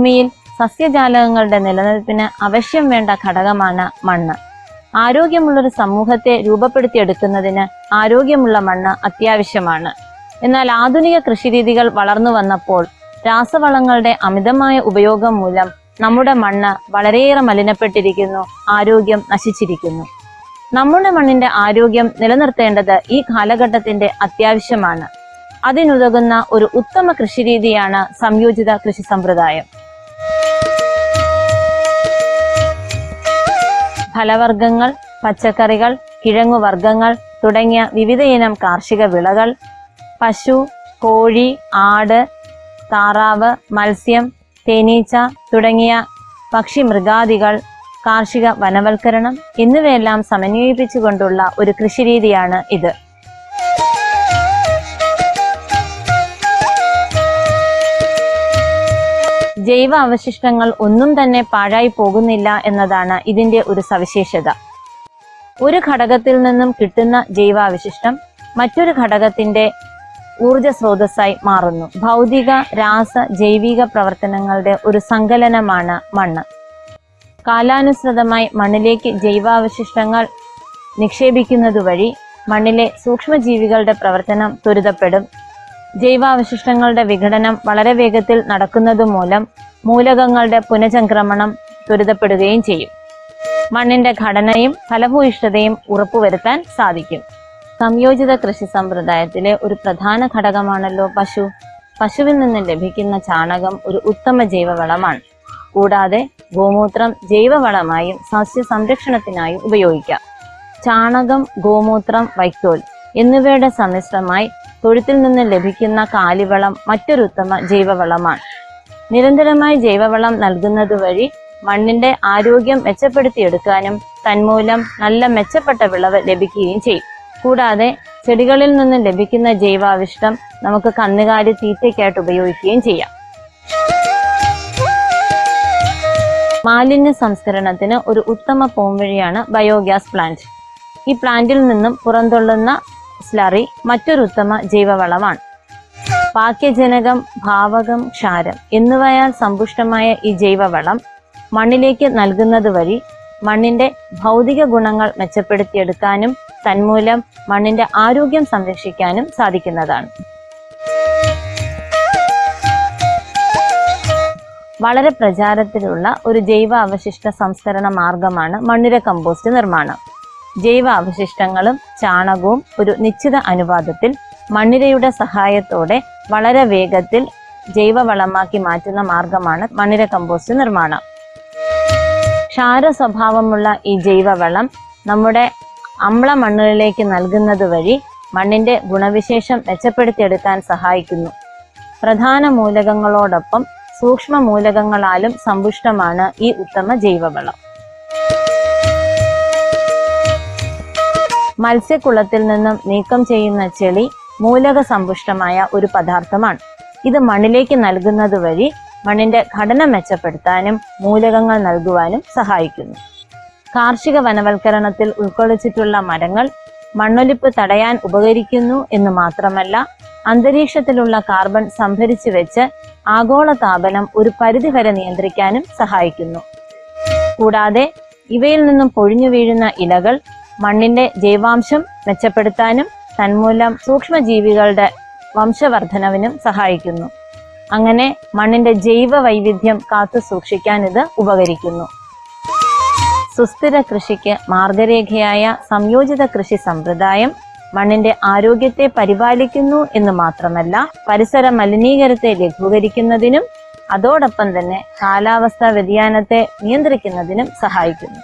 ഭൂമിയിൽ സസ്യജാലകങ്ങളുടെ നിലനിൽപ്പിന് അവശ്യം വേണ്ട ഘടകമാണ് മണ്ണ്. ആരോഗ്യമുള്ളൊരു സമൂഹത്തെ രൂപപ്പെടുത്തിയെടുക്കുന്നതിന് ആരോഗ്യമുള്ള മണ്ണ് അത്യാവശ്യമാണ്. എന്നാൽ ആധുനിക കൃഷിരീതികൾ വളർന്നു വന്നപ്പോൾ രാസവളങ്ങളുടെ അമിതമായ ഉപയോഗം മൂലം നമ്മുടെ മണ്ണ് വളരെയേറെ മലിനപ്പെട്ടിരിക്കുന്നു ആരോഗ്യം നശിച്ചിരിക്കുന്നു. നമ്മുടെ മണ്ണിന്റെ ആരോഗ്യം നിലനിർത്തേണ്ടത് ഈ കാലഘട്ടത്തിന്റെ അത്യാവശ്യമാണ്. അതിനുതകുന്ന ഒരു ഉത്തമ കൃഷിരീതിയാണ് സംയോജിത കൃഷി സമ്പ്രദായം. ഫലവർഗങ്ങൾ പച്ചക്കറികൾ കിഴങ്ങുവർഗങ്ങൾ തുടങ്ങിയ വിവിധയിനം കാർഷിക വിളകൾ പശു കോഴി ആട് താറാവ് മത്സ്യം തേനീച്ച തുടങ്ങിയ പക്ഷി മൃഗാദികൾ കാർഷിക വനവൽക്കരണം എന്നിവയെല്ലാം സമന്വയിപ്പിച്ചുകൊണ്ടുള്ള ഒരു കൃഷിരീതിയാണ് ഇത്. ജൈവ അവശിഷ്ടങ്ങൾ ഒന്നും തന്നെ പാഴായി പോകുന്നില്ല എന്നതാണ് ഇതിന്റെ ഒരു സവിശേഷത. ഒരു ഘടകത്തിൽ നിന്നും കിട്ടുന്ന ജൈവാവശിഷ്ടം മറ്റൊരു ഘടകത്തിന്റെ ഊർജ സ്രോതസ്സായി മാറുന്നു. ഭൗതിക രാസ ജൈവിക പ്രവർത്തനങ്ങളുടെ ഒരു സങ്കലനമാണ് മണ്ണ്. കാലാനുസൃതമായി മണ്ണിലേക്ക് ജൈവാവശിഷ്ടങ്ങൾ നിക്ഷേപിക്കുന്നതുവഴി മണ്ണിലെ സൂക്ഷ്മജീവികളുടെ പ്രവർത്തനം ത്വരിതപ്പെടും. ജൈവാവശിഷ്ടങ്ങളുടെ വിഘടനം വളരെ വേഗത്തിൽ നടക്കുന്നതുമൂലം മൂലകങ്ങളുടെ പുനചംക്രമണം ത്വരിതപ്പെടുകയും ചെയ്യും. മണ്ണിന്റെ ഘടനയും ഫലഭൂയിഷ്ഠതയും ഉറപ്പുവരുത്താൻ സാധിക്കും. സംയോജിത കൃഷി സമ്പ്രദായത്തിലെ ഒരു പ്രധാന ഘടകമാണല്ലോ പശു. പശുവിൽ നിന്ന് ലഭിക്കുന്ന ചാണകം ഒരു ഉത്തമ ജൈവവളമാണ്. കൂടാതെ ഗോമൂത്രം ജൈവവളമായും സസ്യ സംരക്ഷണത്തിനായും ഉപയോഗിക്കാം. ചാണകം ഗോമൂത്രം വൈക്കോൽ എന്നിവയുടെ സമ്മിശ്രമായി തൊഴുത്തിൽ നിന്ന് ലഭിക്കുന്ന കാലിവളം മറ്റൊരു ഉത്തമ ജൈവവളമാണ്. നിരന്തരമായി ജൈവവളം നൽകുന്നത് വഴി മണ്ണിന്റെ ആരോഗ്യം മെച്ചപ്പെടുത്തിയെടുക്കാനും തന്മൂലം നല്ല മെച്ചപ്പെട്ട വിളവ് ലഭിക്കുകയും ചെയ്യും. കൂടാതെ ചെടികളിൽ നിന്ന് ലഭിക്കുന്ന ജൈവാവിഷ്ടം നമുക്ക് കന്നുകാലി തീറ്റയ്ക്കായിട്ട് ഉപയോഗിക്കുകയും ചെയ്യാം. മാലിന്യ സംസ്കരണത്തിന് ഒരു ഉത്തമ പോംവഴിയാണ് ബയോഗ്യാസ് പ്ലാന്റ്. ഈ പ്ലാന്റിൽ നിന്നും പുറന്തള്ളുന്ന സ്ലറി മറ്റൊരു ഉത്തമ ജൈവവളമാണ്. പാക്യജനകം ഭാവകം ക്ഷാരം എന്നിവയാൽ സമ്പുഷ്ടമായ ഈ ജൈവവളം മണ്ണിലേക്ക് നൽകുന്നത് വഴി മണ്ണിന്റെ ഭൗതിക ഗുണങ്ങൾ മെച്ചപ്പെടുത്തിയെടുക്കാനും തന്മൂലം മണ്ണിന്റെ ആരോഗ്യം സംരക്ഷിക്കാനും സാധിക്കുന്നതാണ്. വളരെ പ്രചാരത്തിലുള്ള ഒരു ജൈവ അവശിഷ്ട സംസ്കരണ മാർഗമാണ് മണ്ണിര കമ്പോസ്റ്റ് നിർമ്മാണം. ജൈവ അവശിഷ്ടങ്ങളും ചാണകവും ഒരു നിശ്ചിത അനുപാതത്തിൽ മണ്ണിരയുടെ സഹായത്തോടെ വളരെ വേഗത്തിൽ ജൈവവളമാക്കി മാറ്റുന്ന മാർഗമാണ് മണ്ണിര കമ്പോസ്റ്റ് നിർമ്മാണം. ക്ഷാര സ്വഭാവമുള്ള ഈ ജൈവവളം നമ്മുടെ അമ്ല മണ്ണുകളിലേക്ക് നൽകുന്നത് വഴി മണ്ണിന്റെ ഗുണവിശേഷം മെച്ചപ്പെടുത്തിയെടുക്കാൻ സഹായിക്കുന്നു. പ്രധാന മൂലകങ്ങളോടൊപ്പം സൂക്ഷ്മ മൂലകങ്ങളാലും സമ്പുഷ്ടമാണ് ഈ ഉത്തമ ജൈവവളം. മത്സ്യക്കുളത്തിൽ നിന്നും നീക്കം ചെയ്യുന്ന ചെളി മൂലക സമ്പുഷ്ടമായ ഒരു പദാർത്ഥമാണ്. ഇത് മണ്ണിലേക്ക് നൽകുന്നത് വഴി മണ്ണിന്റെ ഘടന മെച്ചപ്പെടുത്താനും മൂലകങ്ങൾ നൽകുവാനും സഹായിക്കുന്നു. കാർഷിക വനവൽക്കരണത്തിൽ ഉൾക്കൊള്ളിച്ചിട്ടുള്ള മരങ്ങൾ മണ്ണൊലിപ്പ് തടയാൻ ഉപകരിക്കുന്നു എന്ന് മാത്രമല്ല അന്തരീക്ഷത്തിലുള്ള കാർബൺ സംഭരിച്ചു വെച്ച് ആഗോള താപനം ഒരു പരിധിവരെ നിയന്ത്രിക്കാനും സഹായിക്കുന്നു. കൂടാതെ ഇവയിൽ നിന്നും പൊഴിഞ്ഞു വീഴുന്ന ഇലകൾ മണ്ണിന്റെ ജൈവാംശം മെച്ചപ്പെടുത്താനും തന്മൂലം സൂക്ഷ്മജീവികളുടെ വംശവർദ്ധനവിനും സഹായിക്കുന്നു. അങ്ങനെ മണ്ണിന്റെ ജൈവ വൈവിധ്യം കാത്തു സൂക്ഷിക്കാൻ ഇത് ഉപകരിക്കുന്നു. സുസ്ഥിര കൃഷിക്ക് മാർഗരേഖയായ സംയോജിത കൃഷി സമ്പ്രദായം മണ്ണിന്റെ ആരോഗ്യത്തെ പരിപാലിക്കുന്നു എന്ന് മാത്രമല്ല പരിസര മലിനീകരണത്തെ ലഘൂകരിക്കുന്നതിനും അതോടൊപ്പം തന്നെ കാലാവസ്ഥാ വ്യതിയാനത്തെ നിയന്ത്രിക്കുന്നതിനും സഹായിക്കുന്നു.